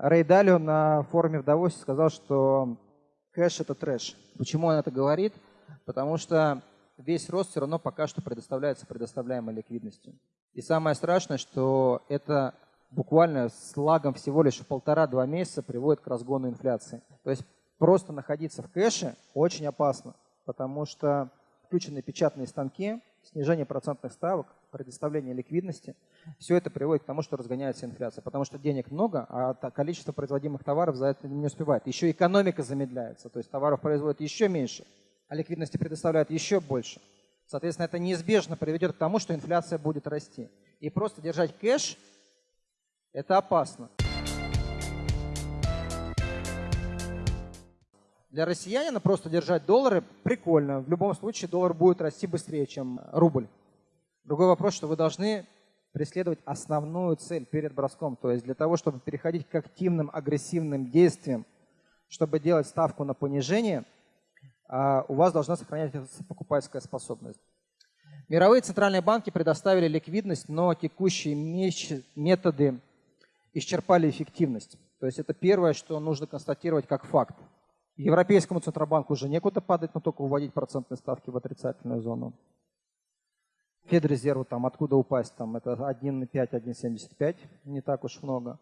Рэй Далио на форуме в Давосе сказал, что кэш – это трэш. Почему он это говорит? Потому что весь рост все равно пока что предоставляется предоставляемой ликвидностью. И самое страшное, что это буквально с лагом всего лишь полтора-два месяца приводит к разгону инфляции. То есть просто находиться в кэше очень опасно, потому что включены печатные станки, снижение процентных ставок, предоставление ликвидности, все это приводит к тому, что разгоняется инфляция, потому что денег много, а количество производимых товаров за это не успевает. Еще экономика замедляется, то есть товаров производят еще меньше, а ликвидности предоставляют еще больше. Соответственно, это неизбежно приведет к тому, что инфляция будет расти. И просто держать кэш – это опасно. Для россиянина просто держать доллары прикольно. В любом случае доллар будет расти быстрее, чем рубль. Другой вопрос, что вы должны преследовать основную цель перед броском. То есть для того, чтобы переходить к активным, агрессивным действиям, чтобы делать ставку на понижение, а, у вас должна сохраняться покупательская способность. Мировые центральные банки предоставили ликвидность, но текущие методы исчерпали эффективность. То есть это первое, что нужно констатировать как факт. Европейскому Центробанку уже некуда падать, но только уводить процентные ставки в отрицательную зону. Федрезерву там откуда упасть, там это 1,5, 1,75, не так уж много.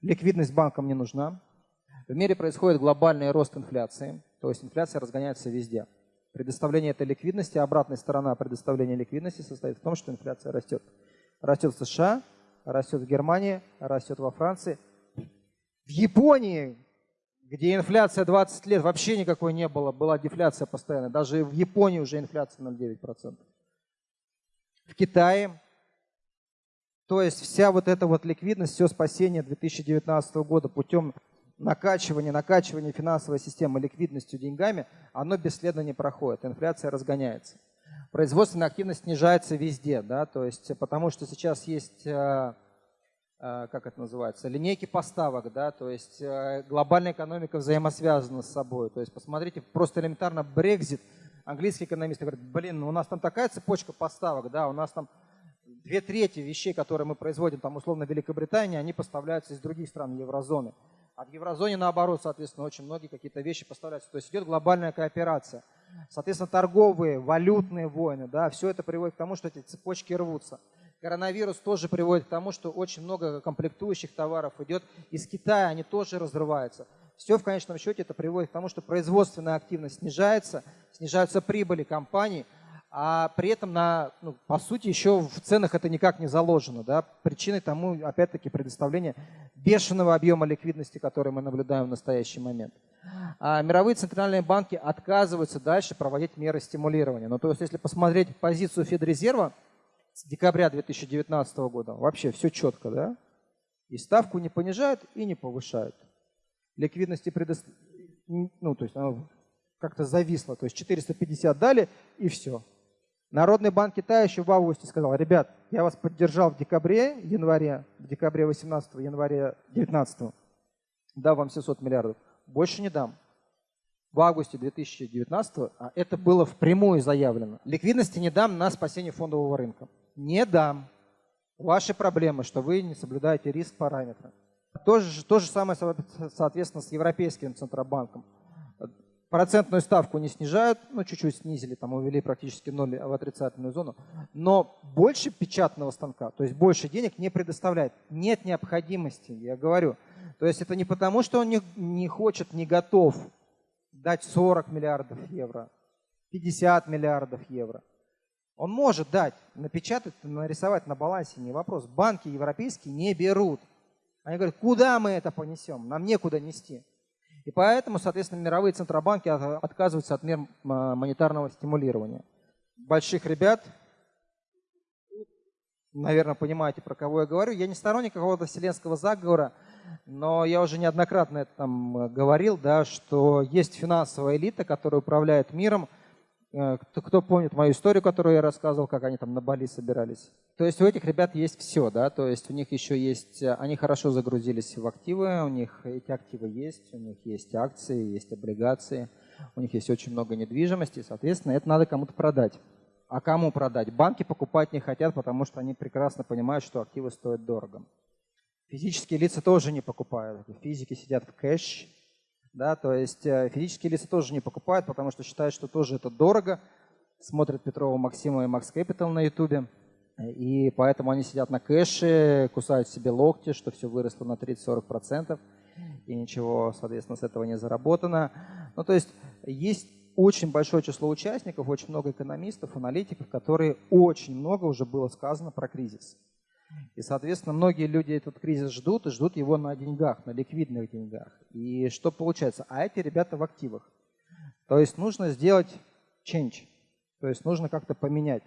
Ликвидность банкам не нужна. В мире происходит глобальный рост инфляции, то есть инфляция разгоняется везде. Предоставление этой ликвидности, обратная сторона предоставления ликвидности состоит в том, что инфляция растет. Растет в США, растет в Германии, растет во Франции. В Японии, где инфляция 20 лет вообще никакой не было, была дефляция постоянная. Даже в Японии уже инфляция 0,9% в Китае. То есть вся вот эта вот ликвидность, все спасение 2019 года путем накачивания, накачивания финансовой системы ликвидностью деньгами, оно бесследно не проходит, инфляция разгоняется. Производственная активность снижается везде, да, то есть потому что сейчас есть, э, э, как это называется, линейки поставок, да, то есть э, глобальная экономика взаимосвязана с собой. То есть посмотрите, просто элементарно Брекзит – английские экономисты говорят, блин, ну у нас там такая цепочка поставок, да, у нас там две трети вещей, которые мы производим, там условно в Великобритании, они поставляются из других стран еврозоны. А в еврозоне наоборот, соответственно, очень многие какие-то вещи поставляются. То есть идет глобальная кооперация. Соответственно, торговые, валютные войны, да, все это приводит к тому, что эти цепочки рвутся. Коронавирус тоже приводит к тому, что очень много комплектующих товаров идет из Китая, они тоже разрываются. Все в конечном счете это приводит к тому, что производственная активность снижается, снижаются прибыли компаний, а при этом, на, ну, по сути, еще в ценах это никак не заложено. Да? Причиной тому, опять-таки, предоставление бешеного объема ликвидности, который мы наблюдаем в настоящий момент. А мировые центральные банки отказываются дальше проводить меры стимулирования. Ну, то есть, если посмотреть позицию Федрезерва с декабря 2019 года, вообще все четко, да? И ставку не понижают и не повышают ликвидности предоставили, ну, то есть оно как-то зависло, то есть 450 дали и все. Народный банк Китая еще в августе сказал, ребят, я вас поддержал в декабре, январе, в декабре 18, январе 19, дал вам 700 миллиардов, больше не дам. В августе 2019, а это было впрямую заявлено, ликвидности не дам на спасение фондового рынка. Не дам. Ваши проблемы, что вы не соблюдаете риск параметра. То же, то же самое, соответственно, с Европейским Центробанком. Процентную ставку не снижают, ну чуть-чуть снизили, там увели практически ноль в отрицательную зону, но больше печатного станка, то есть больше денег не предоставляет. Нет необходимости, я говорю. То есть это не потому, что он не, не хочет, не готов дать 40 миллиардов евро, 50 миллиардов евро. Он может дать, напечатать, нарисовать на балансе, не вопрос. Банки европейские не берут. Они говорят, куда мы это понесем? Нам некуда нести. И поэтому, соответственно, мировые центробанки отказываются от мер монетарного стимулирования. Больших ребят, наверное, понимаете, про кого я говорю. Я не сторонник какого-то вселенского заговора, но я уже неоднократно это там говорил, да, что есть финансовая элита, которая управляет миром – Э, кто, кто помнит мою историю, которую я рассказывал, как они там на Бали собирались. То есть у этих ребят есть все, да, то есть у них еще есть, э, они хорошо загрузились в активы, у них эти активы есть, у них есть акции, есть облигации, у них есть очень много недвижимости, соответственно, это надо кому-то продать. А кому продать? Банки покупать не хотят, потому что они прекрасно понимают, что активы стоят дорого. Физические лица тоже не покупают. Физики сидят в кэш. Да, то есть э, физические лица тоже не покупают, потому что считают, что тоже это дорого. Смотрят Петрова Максима и Макс Capital на ютубе. И поэтому они сидят на кэше, кусают себе локти, что все выросло на 30-40%, и ничего, соответственно, с этого не заработано. Ну, то есть есть очень большое число участников, очень много экономистов, аналитиков, которые очень много уже было сказано про кризис. И, соответственно, многие люди этот кризис ждут и ждут его на деньгах, на ликвидных деньгах. И что получается? А эти ребята в активах. То есть нужно сделать change, то есть нужно как-то поменять.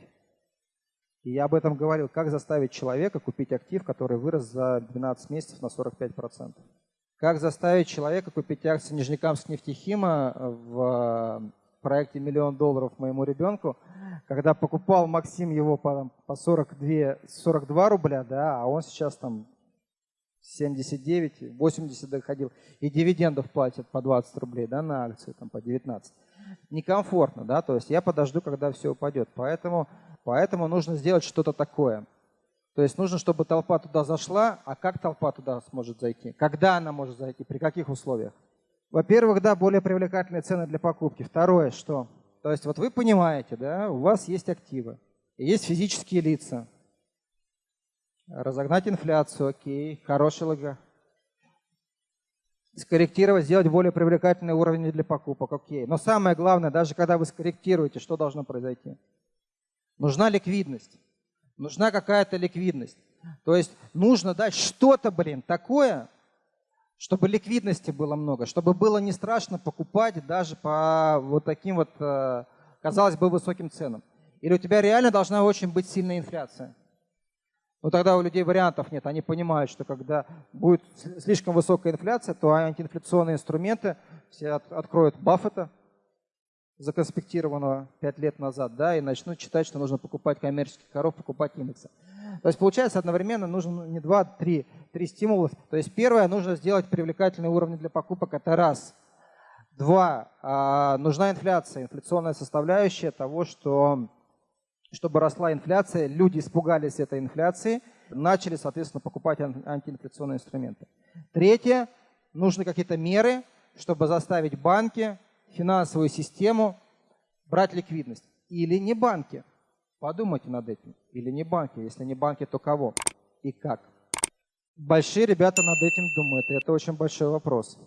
И я об этом говорил, как заставить человека купить актив, который вырос за 12 месяцев на 45%. Как заставить человека купить акции Нижнекамск нефтехима в проекте «Миллион долларов моему ребенку», когда покупал Максим его по, по 42, 42 рубля, да, а он сейчас там 79, 80 доходил, и дивидендов платят по 20 рублей да, на акции, там, по 19. Некомфортно, да, то есть я подожду, когда все упадет. Поэтому, поэтому нужно сделать что-то такое. То есть нужно, чтобы толпа туда зашла, а как толпа туда сможет зайти? Когда она может зайти? При каких условиях? Во-первых, да, более привлекательные цены для покупки. Второе, что? То есть вот вы понимаете, да, у вас есть активы, есть физические лица. Разогнать инфляцию, окей, хороший лого. Скорректировать, сделать более привлекательный уровень для покупок, окей. Но самое главное, даже когда вы скорректируете, что должно произойти? Нужна ликвидность. Нужна какая-то ликвидность. То есть нужно дать что-то, блин, такое, чтобы ликвидности было много, чтобы было не страшно покупать даже по вот таким вот, э, казалось бы, высоким ценам. Или у тебя реально должна очень быть сильная инфляция. Но тогда у людей вариантов нет. Они понимают, что когда будет слишком высокая инфляция, то антиинфляционные инструменты все откроют Баффета, законспектированного 5 лет назад, да, и начнут читать, что нужно покупать коммерческих коров, покупать индексы. То есть получается одновременно нужно не два, три, три стимула. То есть первое, нужно сделать привлекательные уровни для покупок, это раз. Два, а, нужна инфляция, инфляционная составляющая того, что чтобы росла инфляция, люди испугались этой инфляции, начали, соответственно, покупать антиинфляционные инструменты. Третье, нужны какие-то меры, чтобы заставить банки, финансовую систему брать ликвидность. Или не банки. Подумайте над этим. Или не банки. Если не банки, то кого? И как? Большие ребята над этим думают, и это очень большой вопрос.